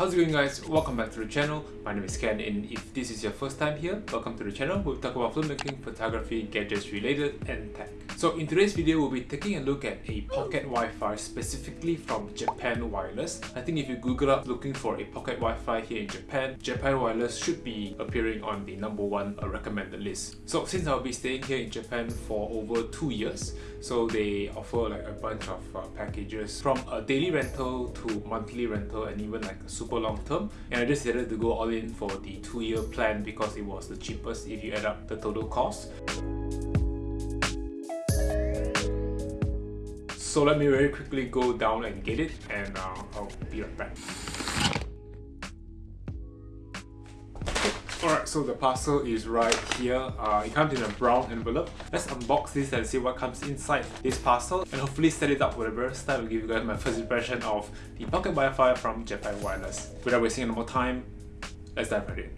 How's it going guys? Welcome back to the channel. My name is Ken and if this is your first time here, welcome to the channel. We'll talk about filmmaking, photography, gadgets related and tech. So in today's video, we'll be taking a look at a pocket Wi-Fi specifically from Japan Wireless. I think if you Google up looking for a pocket Wi-Fi here in Japan, Japan Wireless should be appearing on the number one recommended list. So since I'll be staying here in Japan for over two years, so they offer like a bunch of uh, packages from a daily rental to monthly rental and even like a super long term. And I decided to go all in for the two year plan because it was the cheapest if you add up the total cost. So let me very quickly go down and get it and uh, I'll be right back. Alright, so the parcel is right here. Uh, it comes in a brown envelope. Let's unbox this and see what comes inside this parcel and hopefully set it up for the first time and give you guys my first impression of the Pocket Wi-Fi from Japan Wireless. Without wasting any more time, let's dive right in.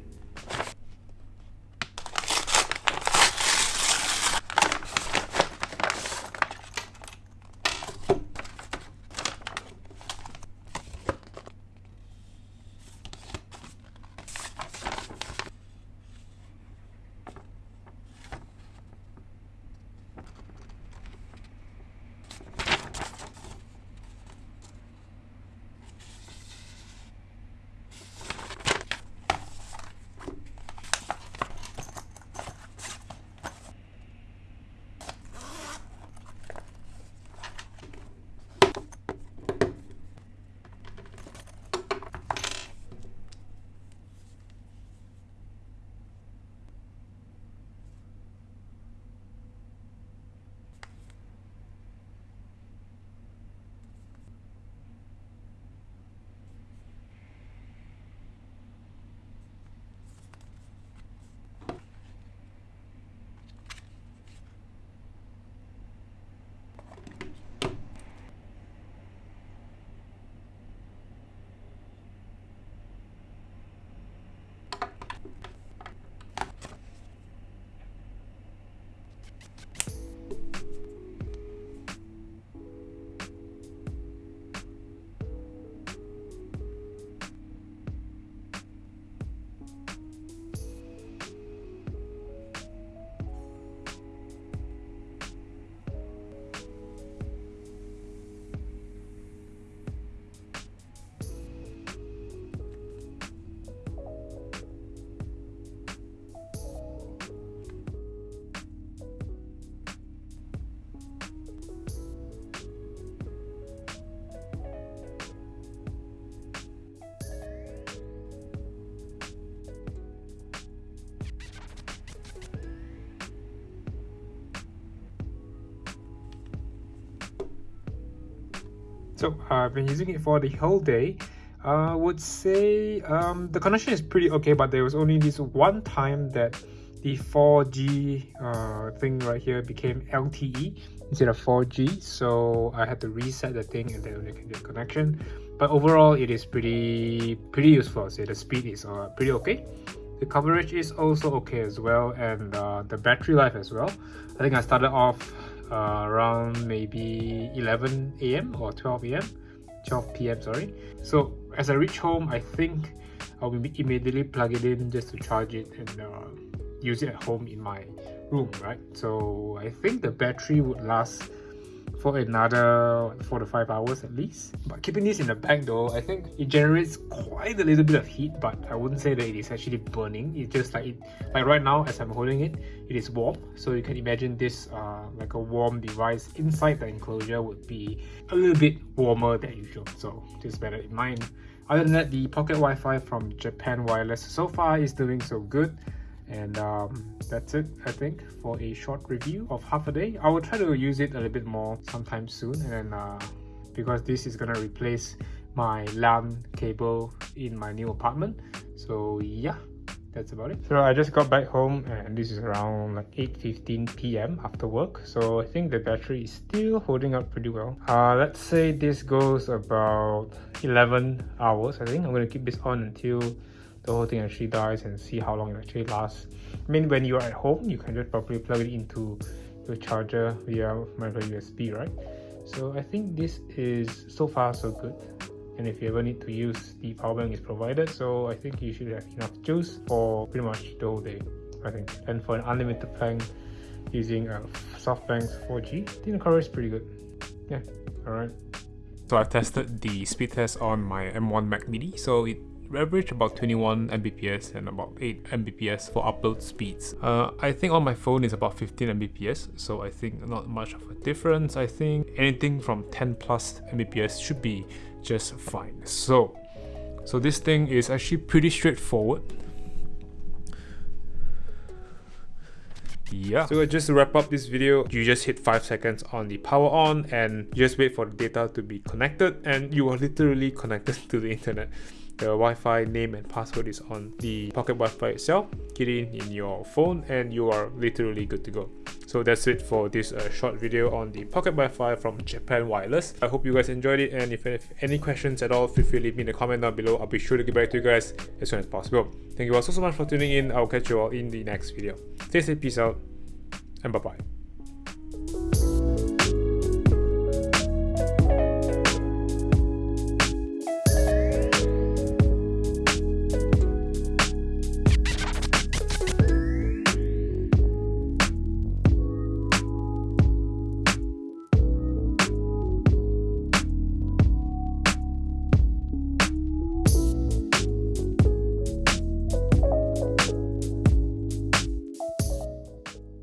So uh, I've been using it for the whole day. I would say um, the connection is pretty okay, but there was only this one time that the 4G uh, thing right here became LTE instead of 4G. So I had to reset the thing and then I get connection. But overall, it is pretty pretty useful. So the speed is uh, pretty okay. The coverage is also okay as well, and uh, the battery life as well. I think I started off uh, around maybe 11 a.m. or 12 a.m. 12 p.m. sorry. So as I reach home, I think I'll immediately plug it in just to charge it and uh, use it at home in my room, right? So I think the battery would last for another four to five hours at least. But keeping this in the bag though, I think it generates quite a little bit of heat, but I wouldn't say that it is actually burning. It's just like it, like right now as I'm holding it, it is warm. So you can imagine this uh, like a warm device inside the enclosure would be a little bit warmer than usual. So just bear that in mind. Other than that, the pocket Wi-Fi from Japan Wireless so far is doing so good and um, that's it I think for a short review of half a day. I will try to use it a little bit more sometime soon and uh, because this is gonna replace my LAN cable in my new apartment. So yeah that's about it. So i just got back home and this is around like 8 15 p.m after work. So i think the battery is still holding up pretty well. Uh let's say this goes about 11 hours i think. I'm to keep this on until the whole thing actually dies and see how long it actually lasts. I mean, when you're at home, you can just probably plug it into your charger via micro USB, right? So I think this is so far so good. and if you ever need to use the power bank is provided so I think you should have enough juice for pretty much the whole day I think and for an unlimited plan using uh, SoftBank's 4G I think the coverage is pretty good yeah alright so I've tested the speed test on my M1 Mac Mini so it average about 21 Mbps and about 8 Mbps for upload speeds. Uh, I think on my phone is about 15 Mbps, so I think not much of a difference. I think anything from 10 plus Mbps should be just fine. So, so this thing is actually pretty straightforward. yeah so just to wrap up this video you just hit five seconds on the power on and just wait for the data to be connected and you are literally connected to the internet the Wi-Fi name and password is on the pocket Wi-Fi itself. Get in in your phone and you are literally good to go. So that's it for this uh, short video on the pocket Wi-Fi from Japan Wireless. I hope you guys enjoyed it and if you have any questions at all, feel free to leave me in the comment down below. I'll be sure to get back to you guys as soon as possible. Thank you all so, so much for tuning in. I'll catch you all in the next video. Stay safe, peace out, and bye-bye.